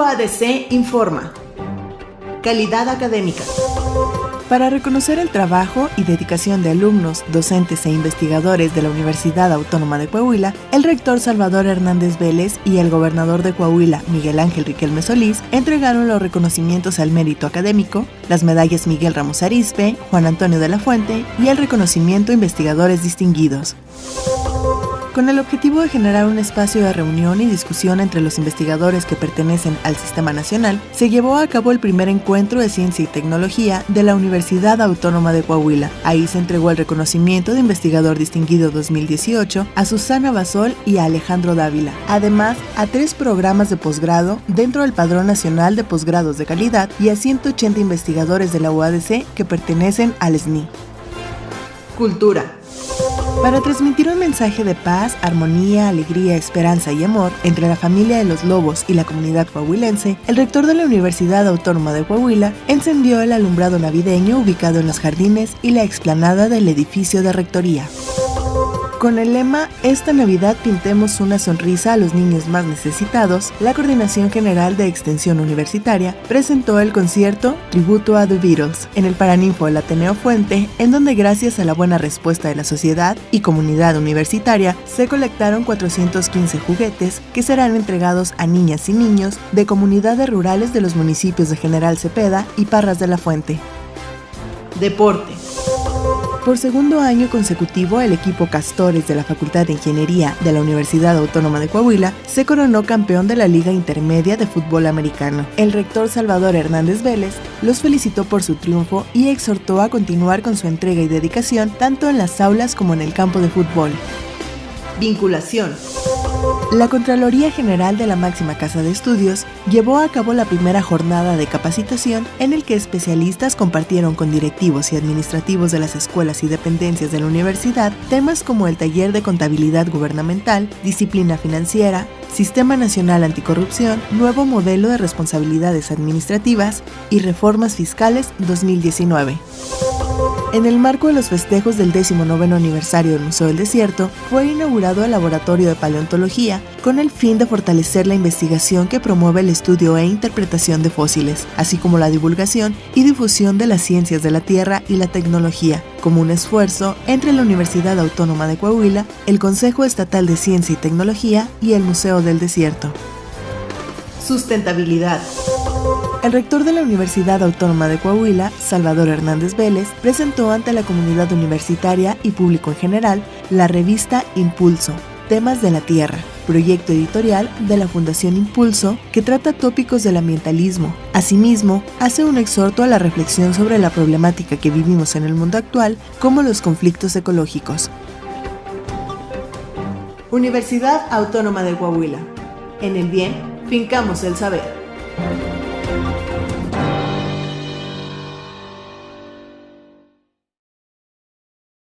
UADC informa. Calidad académica. Para reconocer el trabajo y dedicación de alumnos, docentes e investigadores de la Universidad Autónoma de Coahuila, el rector Salvador Hernández Vélez y el gobernador de Coahuila, Miguel Ángel Riquelme Solís, entregaron los reconocimientos al mérito académico, las medallas Miguel Ramos Arispe, Juan Antonio de la Fuente y el reconocimiento a investigadores distinguidos con el objetivo de generar un espacio de reunión y discusión entre los investigadores que pertenecen al Sistema Nacional, se llevó a cabo el primer encuentro de ciencia y tecnología de la Universidad Autónoma de Coahuila. Ahí se entregó el reconocimiento de investigador distinguido 2018 a Susana Basol y a Alejandro Dávila, además a tres programas de posgrado dentro del Padrón Nacional de Posgrados de Calidad y a 180 investigadores de la UADC que pertenecen al SNI. Cultura. Para transmitir un mensaje de paz, armonía, alegría, esperanza y amor entre la familia de los lobos y la comunidad coahuilense, el rector de la Universidad Autónoma de Coahuila encendió el alumbrado navideño ubicado en los jardines y la explanada del edificio de rectoría. Con el lema Esta Navidad pintemos una sonrisa a los niños más necesitados, la Coordinación General de Extensión Universitaria presentó el concierto Tributo a The Beatles en el Paraninfo del Ateneo Fuente, en donde gracias a la buena respuesta de la sociedad y comunidad universitaria se colectaron 415 juguetes que serán entregados a niñas y niños de comunidades rurales de los municipios de General Cepeda y Parras de la Fuente. Deporte. Por segundo año consecutivo, el equipo Castores de la Facultad de Ingeniería de la Universidad Autónoma de Coahuila se coronó campeón de la Liga Intermedia de Fútbol Americano. El rector Salvador Hernández Vélez los felicitó por su triunfo y exhortó a continuar con su entrega y dedicación tanto en las aulas como en el campo de fútbol. Vinculación. La Contraloría General de la máxima casa de estudios llevó a cabo la primera jornada de capacitación en el que especialistas compartieron con directivos y administrativos de las escuelas y dependencias de la universidad temas como el taller de contabilidad gubernamental, disciplina financiera, Sistema Nacional Anticorrupción, nuevo modelo de responsabilidades administrativas y reformas fiscales 2019. En el marco de los festejos del 19 aniversario del Museo del Desierto, fue inaugurado el Laboratorio de Paleontología con el fin de fortalecer la investigación que promueve el estudio e interpretación de fósiles, así como la divulgación y difusión de las ciencias de la Tierra y la tecnología, como un esfuerzo entre la Universidad Autónoma de Coahuila, el Consejo Estatal de Ciencia y Tecnología y el Museo del Desierto. Sustentabilidad. El rector de la Universidad Autónoma de Coahuila, Salvador Hernández Vélez, presentó ante la comunidad universitaria y público en general la revista Impulso, Temas de la Tierra, proyecto editorial de la Fundación Impulso que trata tópicos del ambientalismo. Asimismo, hace un exhorto a la reflexión sobre la problemática que vivimos en el mundo actual, como los conflictos ecológicos. Universidad Autónoma de Coahuila. En el bien, fincamos el saber.